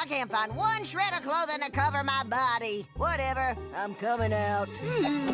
I can't find one shred of clothing to cover my body. Whatever, I'm coming out. Hmm.